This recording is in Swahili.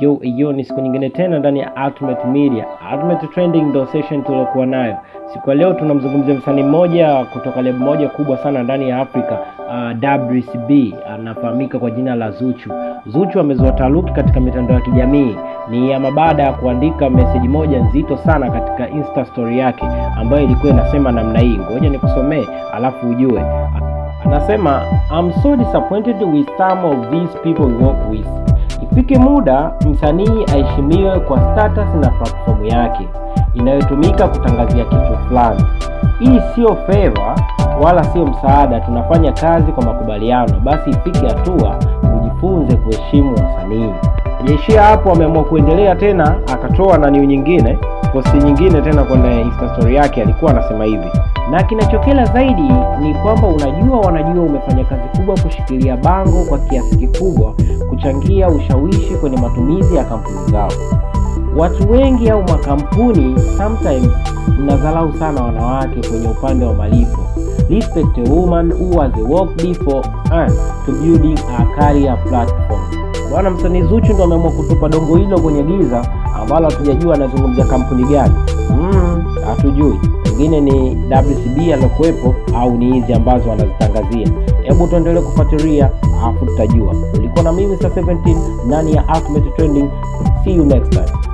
Yo, yo, ni siku nyingine tena ndani ya Ultimate Media. Ultimate Trending ndo session tuliokuwa nayo siku ya leo. Tunamzungumzia msanii mmoja kutoka lebo moja kubwa sana ndani ya Afrika uh, WCB anafahamika kwa jina la Zuchu. Zuchu amezua taharuki katika mitandao ya kijamii ni ama baada ya kuandika meseji moja nzito sana katika Insta story yake ambayo ilikuwa inasema namna hii, ngoja nikusomee alafu ujue. Anasema I'm so disappointed with some of these people work with. Ifike muda msanii aheshimiwe kwa status na platform yake inayotumika kutangazia kitu fulani. Hii sio favor wala sio msaada, tunafanya kazi kwa makubaliano. Basi ifike hatua ujifunze kuheshimu wasanii. Jeishia hapo, ameamua kuendelea tena, akatoa na niu nyingine posti nyingine tena kwenye insta story yake, alikuwa anasema hivi na kinachokela zaidi ni kwamba unajua, wanajua umefanya kazi kubwa kushikilia bango kwa kiasi kikubwa, kuchangia ushawishi kwenye matumizi ya kampuni zao. Watu wengi au makampuni sometimes mnadharau sana wanawake kwenye upande wa malipo. Respect a woman who has worked before and to building a career platform. Bwana msanii Zuchu ndo ameamua kutupa dongo hilo kwenye giza ambalo hatujajua anazungumzia kampuni gani. Mm, hatujui pengine ni WCB alokuwepo au ni hizi ambazo anazitangazia. Hebu tuendelee kufuatilia alafu tutajua. Ulikuwa na mimi sa 17 ndani ya Ultimate Trending. See you next time.